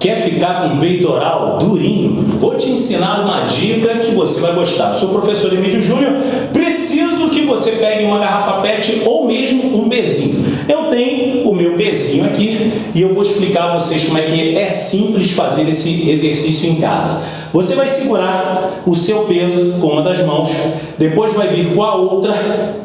Quer ficar com o peitoral durinho? Vou te ensinar uma dica que você vai gostar. Eu sou professor Emílio Júnior, preciso que você pegue uma garrafa PET ou mesmo um bezinho. Eu tenho o meu bezinho aqui e eu vou explicar a vocês como é que é simples fazer esse exercício em casa. Você vai segurar o seu peso com uma das mãos, depois vai vir com a outra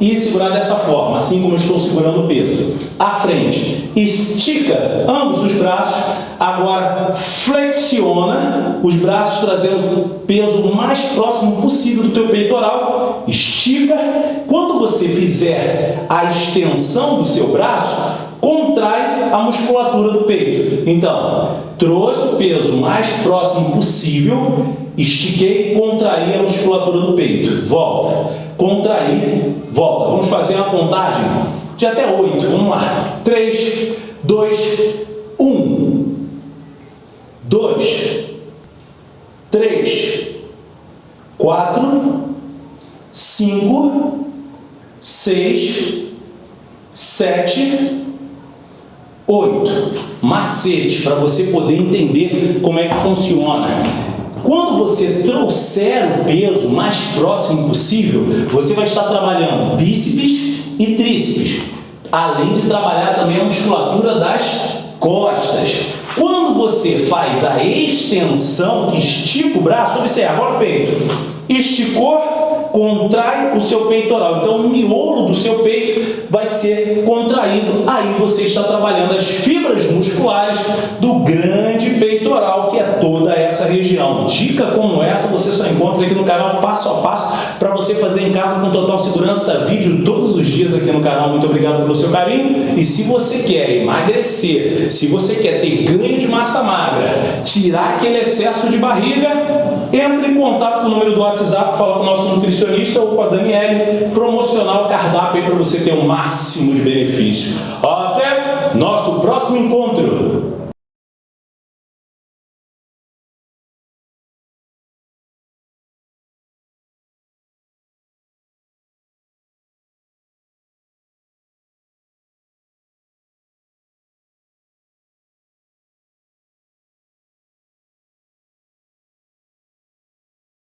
e segurar dessa forma, assim como eu estou segurando o peso. À frente, estica ambos os braços, agora flexiona os braços trazendo o peso mais próximo possível do teu peitoral, estica. Quando você fizer a extensão do seu braço, contrai a musculatura do peito. Então, trouxe o peso mais próximo possível, estiquei, contraí a musculatura do peito. Volta, contraí, volta. Vamos fazer uma contagem de até oito. Vamos lá. Três, dois, dois, três, quatro, cinco, seis, sete, 8. Macete para você poder entender como é que funciona. Quando você trouxer o peso mais próximo possível, você vai estar trabalhando bíceps e tríceps, além de trabalhar também a musculatura das costas. Quando você faz a extensão, que estica o braço, observe, agora o peito, esticou, contrai o seu peitoral. Então, o miolo do seu peito vai ser contraído. Aí você está trabalhando as fibras musculares do grande peitoral, que é toda essa região. Dica como essa você só encontra aqui no canal passo a passo para você fazer em casa com total segurança. Vídeo todos os dias aqui no canal. Muito obrigado pelo seu carinho. E se você quer emagrecer, se você quer ter ganho de massa magra, tirar aquele excesso de barriga, entre em contato com o número do WhatsApp, fala com o nosso nutricionista ou com a Daniele, promocionar o cardápio para você ter um máximo de benefício. Até nosso próximo encontro!